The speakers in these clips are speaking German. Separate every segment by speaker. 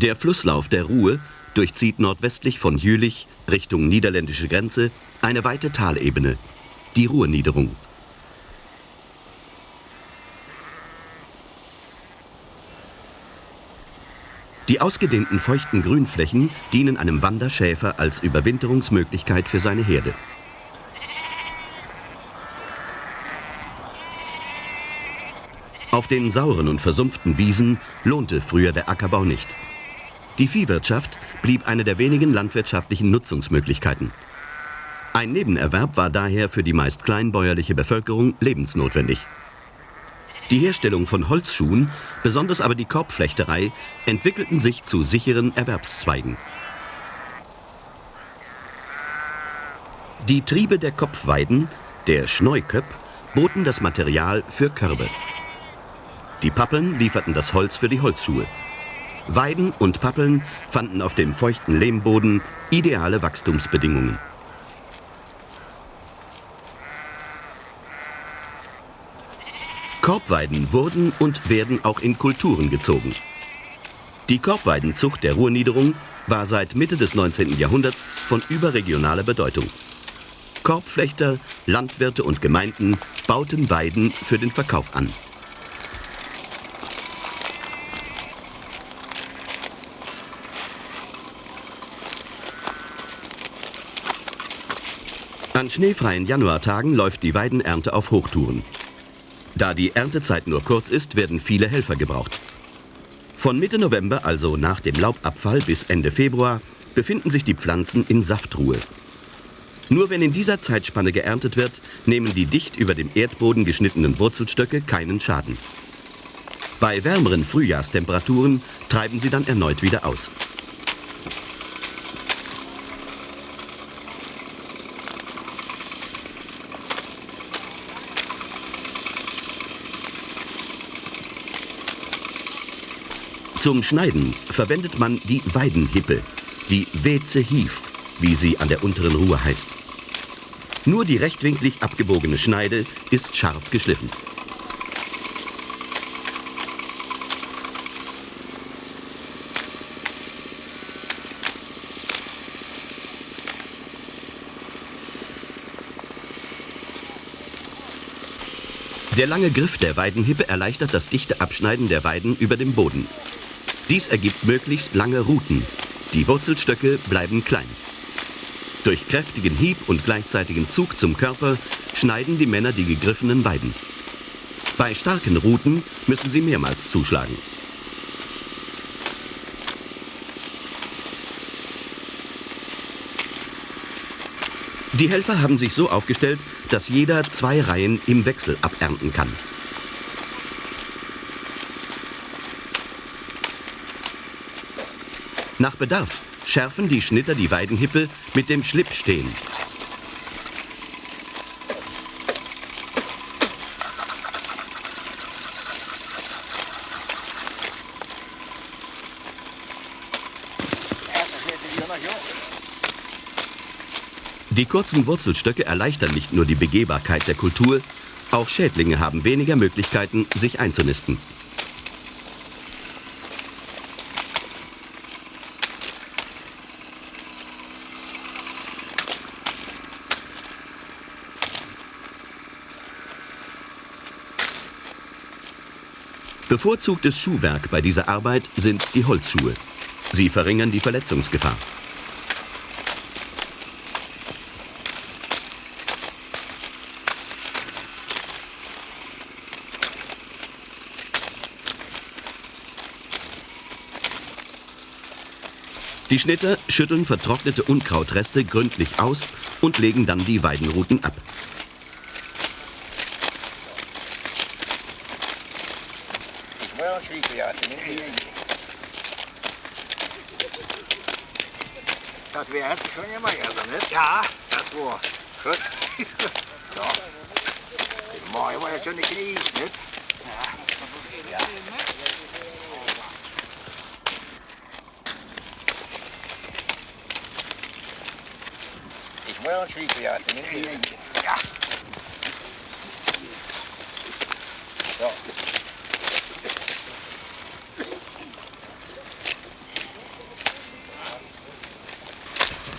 Speaker 1: Der Flusslauf der Ruhr durchzieht nordwestlich von Jülich Richtung niederländische Grenze eine weite Talebene, die Ruhrniederung. Die ausgedehnten feuchten Grünflächen dienen einem Wanderschäfer als Überwinterungsmöglichkeit für seine Herde. Auf den sauren und versumpften Wiesen lohnte früher der Ackerbau nicht. Die Viehwirtschaft blieb eine der wenigen landwirtschaftlichen Nutzungsmöglichkeiten. Ein Nebenerwerb war daher für die meist kleinbäuerliche Bevölkerung lebensnotwendig. Die Herstellung von Holzschuhen, besonders aber die Korbflechterei, entwickelten sich zu sicheren Erwerbszweigen. Die Triebe der Kopfweiden, der Schneuköpp, boten das Material für Körbe. Die Pappeln lieferten das Holz für die Holzschuhe. Weiden und Pappeln fanden auf dem feuchten Lehmboden ideale Wachstumsbedingungen. Korbweiden wurden und werden auch in Kulturen gezogen. Die Korbweidenzucht der Ruhrniederung war seit Mitte des 19. Jahrhunderts von überregionaler Bedeutung. Korbflechter, Landwirte und Gemeinden bauten Weiden für den Verkauf an. An schneefreien Januartagen läuft die Weidenernte auf Hochtouren. Da die Erntezeit nur kurz ist, werden viele Helfer gebraucht. Von Mitte November, also nach dem Laubabfall bis Ende Februar, befinden sich die Pflanzen in Saftruhe. Nur wenn in dieser Zeitspanne geerntet wird, nehmen die dicht über dem Erdboden geschnittenen Wurzelstöcke keinen Schaden. Bei wärmeren Frühjahrstemperaturen treiben sie dann erneut wieder aus. Zum Schneiden verwendet man die Weidenhippe, die Weze Hief, wie sie an der unteren Ruhe heißt. Nur die rechtwinklig abgebogene Schneide ist scharf geschliffen. Der lange Griff der Weidenhippe erleichtert das dichte Abschneiden der Weiden über dem Boden. Dies ergibt möglichst lange Ruten. Die Wurzelstöcke bleiben klein. Durch kräftigen Hieb und gleichzeitigen Zug zum Körper schneiden die Männer die gegriffenen Weiden. Bei starken Ruten müssen sie mehrmals zuschlagen. Die Helfer haben sich so aufgestellt, dass jeder zwei Reihen im Wechsel abernten kann. Nach Bedarf schärfen die Schnitter die Weidenhippe mit dem Schlippstehen. Die kurzen Wurzelstöcke erleichtern nicht nur die Begehbarkeit der Kultur, auch Schädlinge haben weniger Möglichkeiten, sich einzunisten. Bevorzugtes Schuhwerk bei dieser Arbeit sind die Holzschuhe. Sie verringern die Verletzungsgefahr. Die Schnitter schütteln vertrocknete Unkrautreste gründlich aus und legen dann die Weidenruten ab.
Speaker 2: Das wäre schon immer ja, nicht? Ja, das war gut. ja. Die Mai war ja schon eine Knie, nicht? Ja. ja. Ich muss ja schreiben, ja. Ja. So.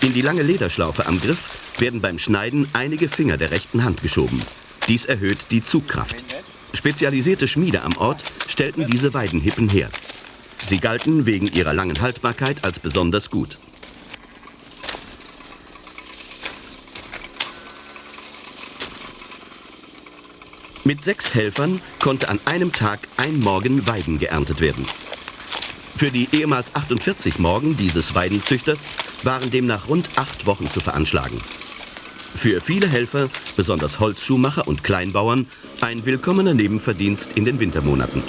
Speaker 1: In die lange Lederschlaufe am Griff werden beim Schneiden einige Finger der rechten Hand geschoben. Dies erhöht die Zugkraft. Spezialisierte Schmiede am Ort stellten diese Weidenhippen her. Sie galten wegen ihrer langen Haltbarkeit als besonders gut. Mit sechs Helfern konnte an einem Tag ein Morgen Weiden geerntet werden. Für die ehemals 48 Morgen dieses Weidenzüchters waren demnach rund acht Wochen zu veranschlagen. Für viele Helfer, besonders Holzschuhmacher und Kleinbauern, ein willkommener Nebenverdienst in den Wintermonaten.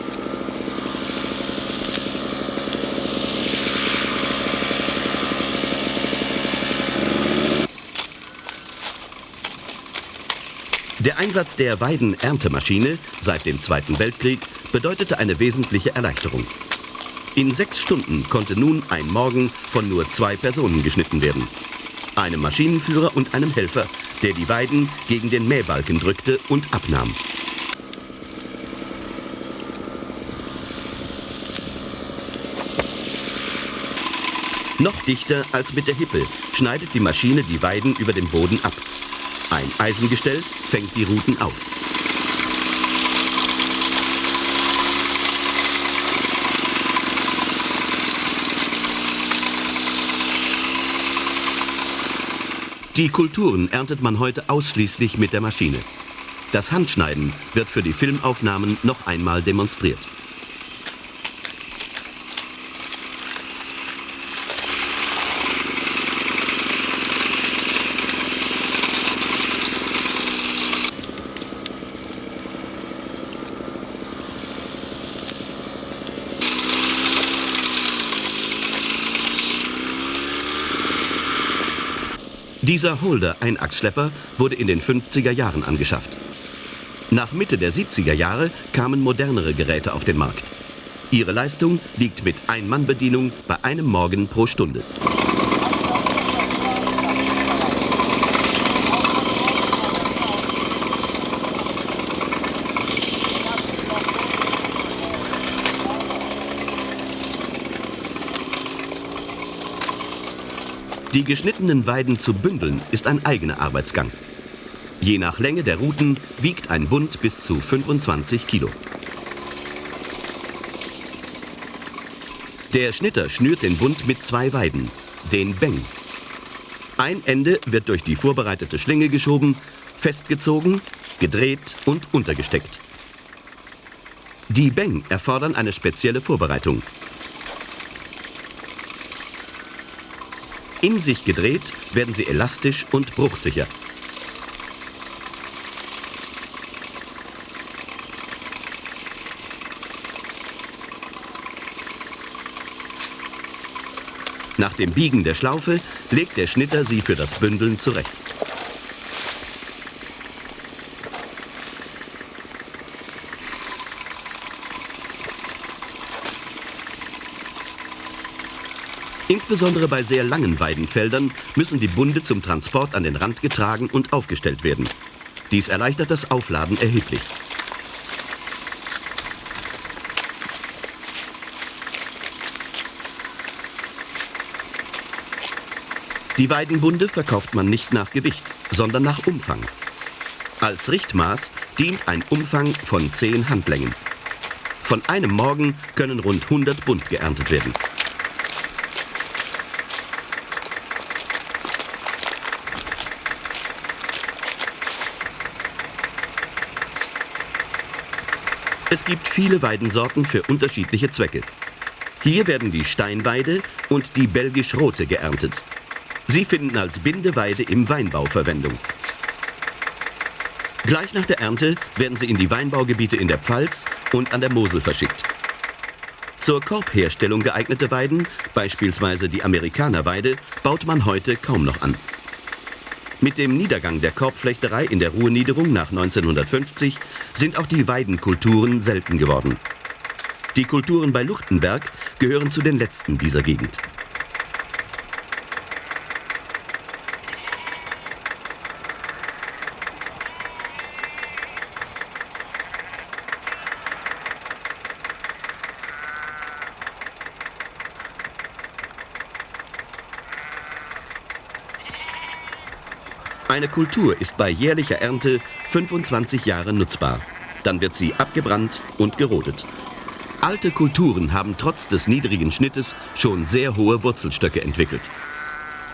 Speaker 1: Der Einsatz der Weidenerntemaschine seit dem Zweiten Weltkrieg bedeutete eine wesentliche Erleichterung. In sechs Stunden konnte nun ein Morgen von nur zwei Personen geschnitten werden. Einem Maschinenführer und einem Helfer, der die Weiden gegen den Mähbalken drückte und abnahm. Noch dichter als mit der Hippe schneidet die Maschine die Weiden über dem Boden ab. Ein Eisengestell fängt die Ruten auf. Die Kulturen erntet man heute ausschließlich mit der Maschine. Das Handschneiden wird für die Filmaufnahmen noch einmal demonstriert. Dieser Holder Einachsschlepper wurde in den 50er Jahren angeschafft. Nach Mitte der 70er Jahre kamen modernere Geräte auf den Markt. Ihre Leistung liegt mit Ein-Mann-Bedienung bei einem Morgen pro Stunde. Die geschnittenen Weiden zu bündeln ist ein eigener Arbeitsgang. Je nach Länge der Ruten wiegt ein Bund bis zu 25 Kilo. Der Schnitter schnürt den Bund mit zwei Weiden, den Beng. Ein Ende wird durch die vorbereitete Schlinge geschoben, festgezogen, gedreht und untergesteckt. Die Beng erfordern eine spezielle Vorbereitung. In sich gedreht werden sie elastisch und bruchsicher. Nach dem Biegen der Schlaufe legt der Schnitter sie für das Bündeln zurecht. Insbesondere bei sehr langen Weidenfeldern müssen die Bunde zum Transport an den Rand getragen und aufgestellt werden. Dies erleichtert das Aufladen erheblich. Die Weidenbunde verkauft man nicht nach Gewicht, sondern nach Umfang. Als Richtmaß dient ein Umfang von 10 Handlängen. Von einem Morgen können rund 100 Bund geerntet werden. Es gibt viele Weidensorten für unterschiedliche Zwecke. Hier werden die Steinweide und die belgisch-rote geerntet. Sie finden als Bindeweide im Weinbau Verwendung. Gleich nach der Ernte werden sie in die Weinbaugebiete in der Pfalz und an der Mosel verschickt. Zur Korbherstellung geeignete Weiden, beispielsweise die Amerikanerweide, baut man heute kaum noch an. Mit dem Niedergang der Korbflechterei in der Ruhrniederung nach 1950 sind auch die Weidenkulturen selten geworden. Die Kulturen bei Luchtenberg gehören zu den letzten dieser Gegend. Eine Kultur ist bei jährlicher Ernte 25 Jahre nutzbar. Dann wird sie abgebrannt und gerodet. Alte Kulturen haben trotz des niedrigen Schnittes schon sehr hohe Wurzelstöcke entwickelt.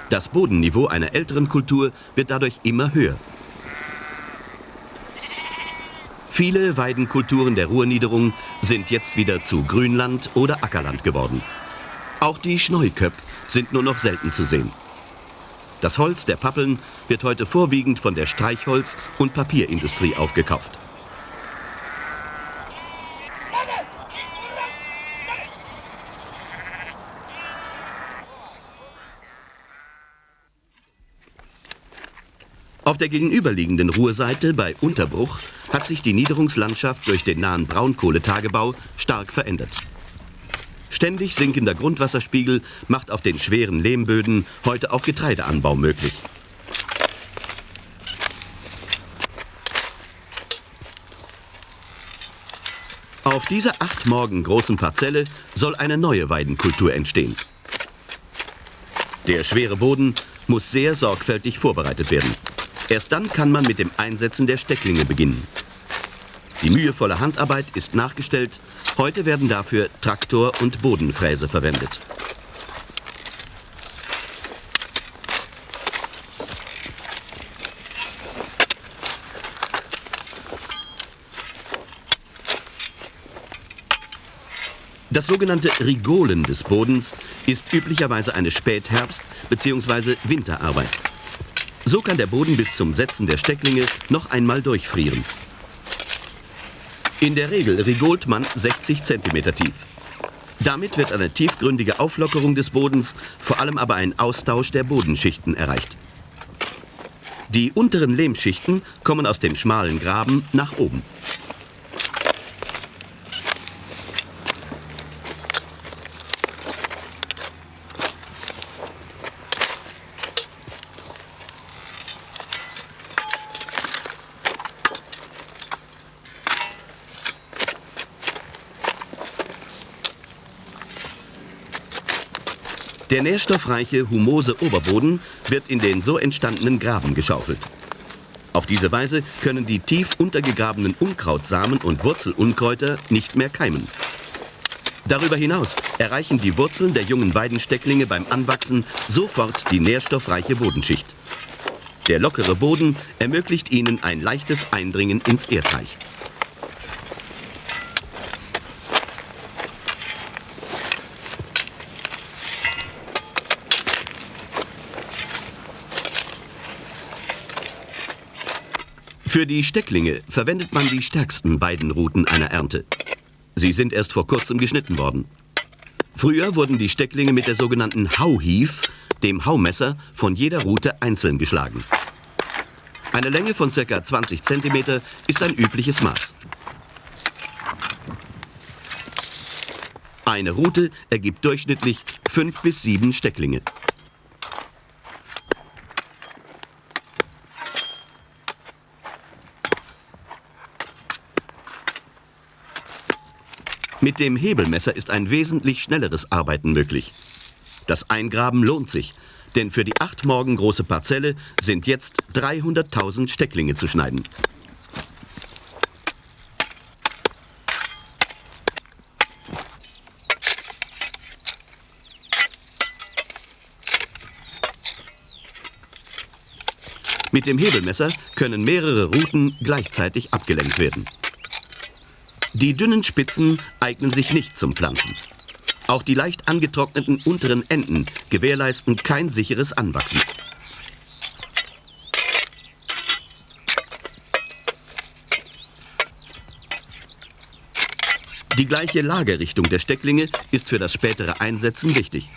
Speaker 1: Das Bodenniveau einer älteren Kultur wird dadurch immer höher. Viele Weidenkulturen der Ruhrniederung sind jetzt wieder zu Grünland oder Ackerland geworden. Auch die Schneuköpp sind nur noch selten zu sehen. Das Holz der Pappeln wird heute vorwiegend von der Streichholz- und Papierindustrie aufgekauft. Auf der gegenüberliegenden Ruhrseite bei Unterbruch hat sich die Niederungslandschaft durch den nahen Braunkohletagebau stark verändert. Ständig sinkender Grundwasserspiegel macht auf den schweren Lehmböden heute auch Getreideanbau möglich. Auf dieser acht Morgen großen Parzelle soll eine neue Weidenkultur entstehen. Der schwere Boden muss sehr sorgfältig vorbereitet werden. Erst dann kann man mit dem Einsetzen der Stecklinge beginnen. Die mühevolle Handarbeit ist nachgestellt. Heute werden dafür Traktor und Bodenfräse verwendet. Das sogenannte Rigolen des Bodens ist üblicherweise eine Spätherbst- bzw. Winterarbeit. So kann der Boden bis zum Setzen der Stecklinge noch einmal durchfrieren. In der Regel rigolt man 60 cm tief. Damit wird eine tiefgründige Auflockerung des Bodens, vor allem aber ein Austausch der Bodenschichten erreicht. Die unteren Lehmschichten kommen aus dem schmalen Graben nach oben. Der nährstoffreiche, humose Oberboden wird in den so entstandenen Graben geschaufelt. Auf diese Weise können die tief untergegrabenen Unkrautsamen und Wurzelunkräuter nicht mehr keimen. Darüber hinaus erreichen die Wurzeln der jungen Weidenstecklinge beim Anwachsen sofort die nährstoffreiche Bodenschicht. Der lockere Boden ermöglicht ihnen ein leichtes Eindringen ins Erdreich. Für die Stecklinge verwendet man die stärksten beiden Routen einer Ernte. Sie sind erst vor kurzem geschnitten worden. Früher wurden die Stecklinge mit der sogenannten Hauhief, dem Haumesser, von jeder Rute einzeln geschlagen. Eine Länge von ca. 20 cm ist ein übliches Maß. Eine Rute ergibt durchschnittlich fünf bis sieben Stecklinge. Mit dem Hebelmesser ist ein wesentlich schnelleres Arbeiten möglich. Das Eingraben lohnt sich, denn für die acht Morgen große Parzelle sind jetzt 300.000 Stecklinge zu schneiden. Mit dem Hebelmesser können mehrere Routen gleichzeitig abgelenkt werden. Die dünnen Spitzen eignen sich nicht zum Pflanzen. Auch die leicht angetrockneten unteren Enden gewährleisten kein sicheres Anwachsen. Die gleiche Lagerrichtung der Stecklinge ist für das spätere Einsetzen wichtig.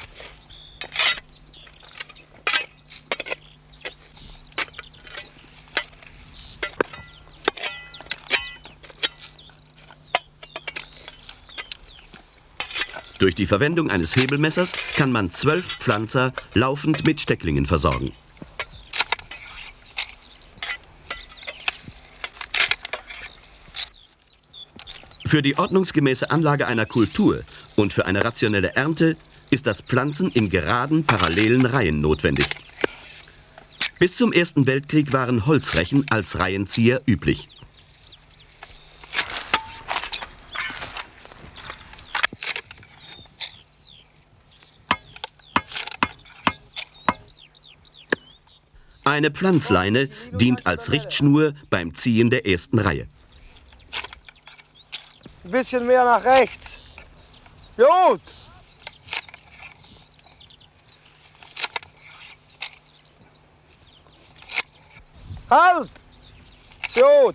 Speaker 1: Durch die Verwendung eines Hebelmessers kann man zwölf Pflanzer laufend mit Stecklingen versorgen. Für die ordnungsgemäße Anlage einer Kultur und für eine rationelle Ernte ist das Pflanzen in geraden, parallelen Reihen notwendig. Bis zum Ersten Weltkrieg waren Holzrechen als Reihenzieher üblich. Eine Pflanzleine dient als Richtschnur beim Ziehen der ersten Reihe.
Speaker 3: Ein bisschen mehr nach rechts. Gut. Halt! So.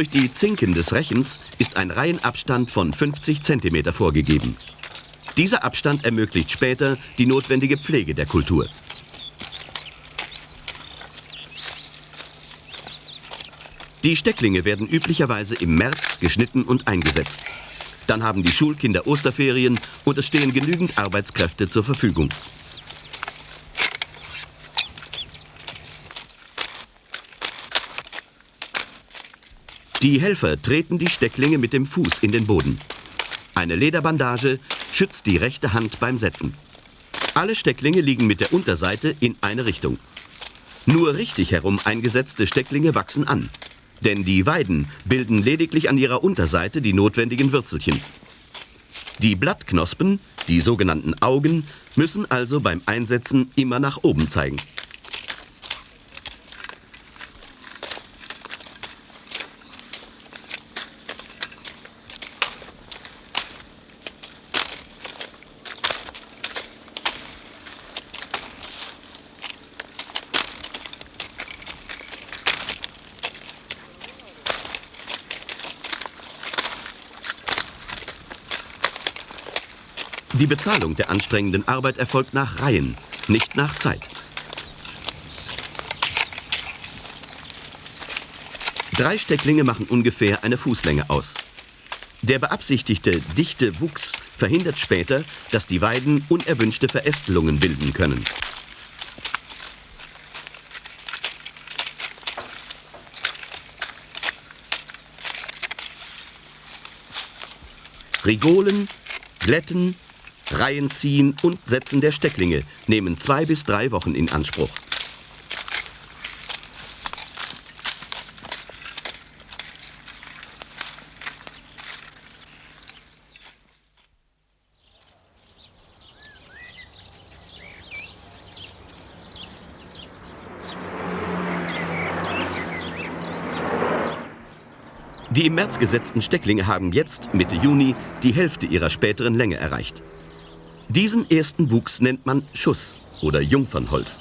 Speaker 1: Durch die Zinken des Rechens ist ein Reihenabstand von 50 cm vorgegeben. Dieser Abstand ermöglicht später die notwendige Pflege der Kultur. Die Stecklinge werden üblicherweise im März geschnitten und eingesetzt. Dann haben die Schulkinder Osterferien und es stehen genügend Arbeitskräfte zur Verfügung. Die Helfer treten die Stecklinge mit dem Fuß in den Boden. Eine Lederbandage schützt die rechte Hand beim Setzen. Alle Stecklinge liegen mit der Unterseite in eine Richtung. Nur richtig herum eingesetzte Stecklinge wachsen an. Denn die Weiden bilden lediglich an ihrer Unterseite die notwendigen Würzelchen. Die Blattknospen, die sogenannten Augen, müssen also beim Einsetzen immer nach oben zeigen. Bezahlung der anstrengenden Arbeit erfolgt nach Reihen, nicht nach Zeit. Drei Stecklinge machen ungefähr eine Fußlänge aus. Der beabsichtigte dichte Wuchs verhindert später, dass die Weiden unerwünschte Verästelungen bilden können. Rigolen, Glätten, Reihen ziehen und Setzen der Stecklinge nehmen zwei bis drei Wochen in Anspruch. Die im März gesetzten Stecklinge haben jetzt, Mitte Juni, die Hälfte ihrer späteren Länge erreicht. Diesen ersten Wuchs nennt man Schuss oder Jungfernholz.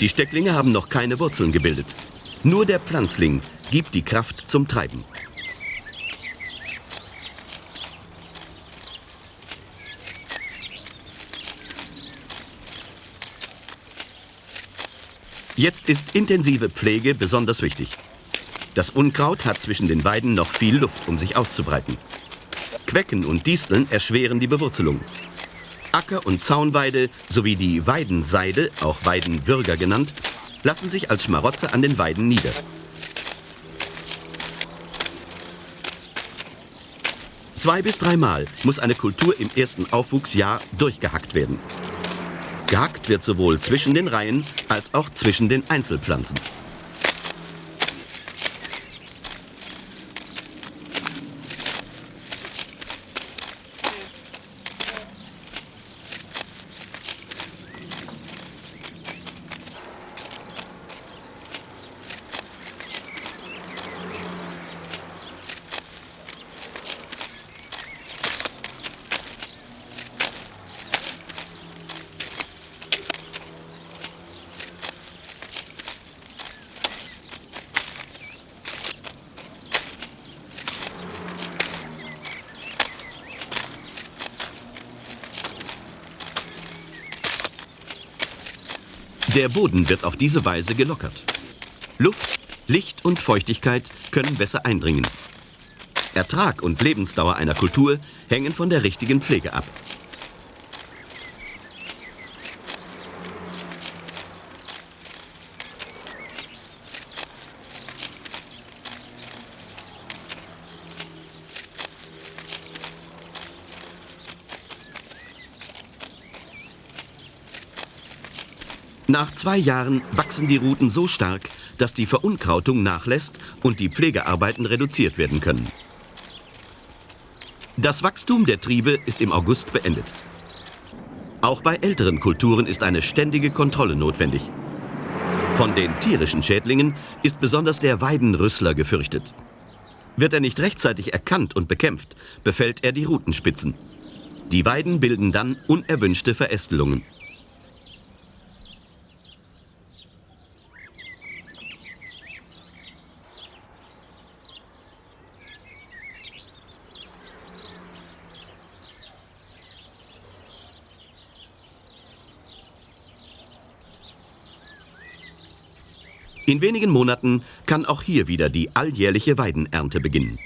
Speaker 1: Die Stecklinge haben noch keine Wurzeln gebildet. Nur der Pflanzling gibt die Kraft zum Treiben. Jetzt ist intensive Pflege besonders wichtig. Das Unkraut hat zwischen den Weiden noch viel Luft, um sich auszubreiten. Quecken und Disteln erschweren die Bewurzelung. Acker- und Zaunweide sowie die Weidenseide, auch Weidenwürger genannt, lassen sich als Schmarotzer an den Weiden nieder. Zwei bis dreimal muss eine Kultur im ersten Aufwuchsjahr durchgehackt werden. Gehackt wird sowohl zwischen den Reihen als auch zwischen den Einzelpflanzen. Der Boden wird auf diese Weise gelockert. Luft, Licht und Feuchtigkeit können besser eindringen. Ertrag und Lebensdauer einer Kultur hängen von der richtigen Pflege ab. Nach zwei Jahren wachsen die Ruten so stark, dass die Verunkrautung nachlässt und die Pflegearbeiten reduziert werden können. Das Wachstum der Triebe ist im August beendet. Auch bei älteren Kulturen ist eine ständige Kontrolle notwendig. Von den tierischen Schädlingen ist besonders der Weidenrüssler gefürchtet. Wird er nicht rechtzeitig erkannt und bekämpft, befällt er die Rutenspitzen. Die Weiden bilden dann unerwünschte Verästelungen. In wenigen Monaten kann auch hier wieder die alljährliche Weidenernte beginnen.